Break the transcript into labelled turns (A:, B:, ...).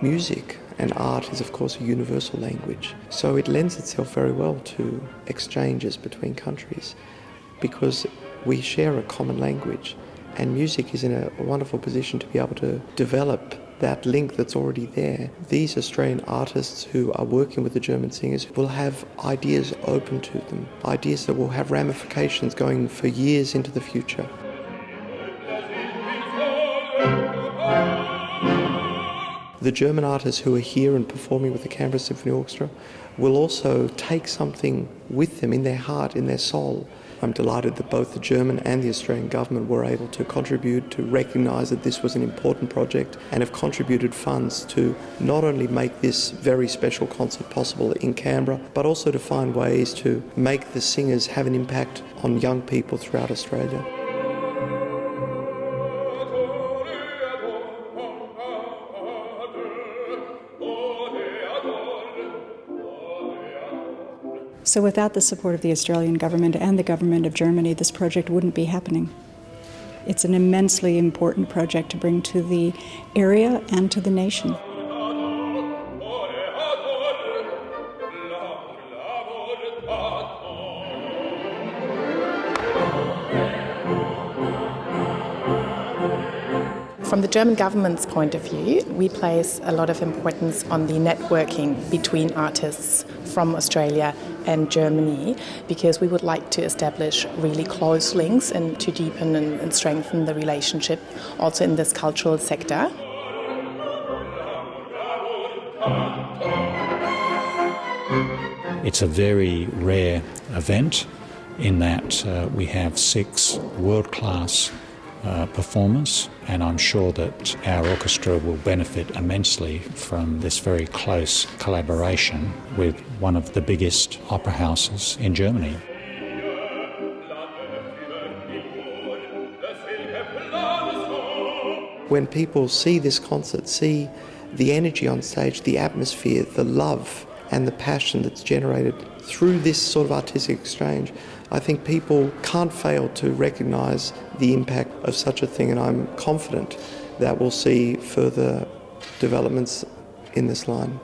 A: Music and art is, of course, a universal language, so it lends itself very well to exchanges between countries because we share a common language, and music is in a wonderful position to be able to develop that link that's already there. These Australian artists who are working with the German singers will have ideas open to them, ideas that will have ramifications going for years into the future. The German artists who are here and performing with the Canberra Symphony Orchestra will also take something with them in their heart, in their soul. I'm delighted that both the German and the Australian government were able to contribute to recognise that this was an important project and have contributed funds to not only make this very special concert possible in Canberra, but also to find ways to make the singers have an impact on young people throughout Australia.
B: So, without the support of the Australian government and the government of Germany, this project wouldn't be happening. It's an immensely important project to bring to the area and to the nation.
C: From the German government's point of view, we place a lot of importance on the networking between artists from Australia and Germany because we would like to establish really close links and to deepen and, strengthen the relationship also in this cultural sector.
D: It's a very rare event in that uh, we have six world class uh, performers, and I'm sure that our orchestra will benefit immensely from this very close collaboration with one of the biggest opera houses in Germany.
A: When people see this concert, see the energy on stage, the atmosphere, the love, and the passion that's generated through this sort of artistic exchange, I think people can't fail to recognise the impact of such a thing, and I'm confident that we'll see further developments in this line.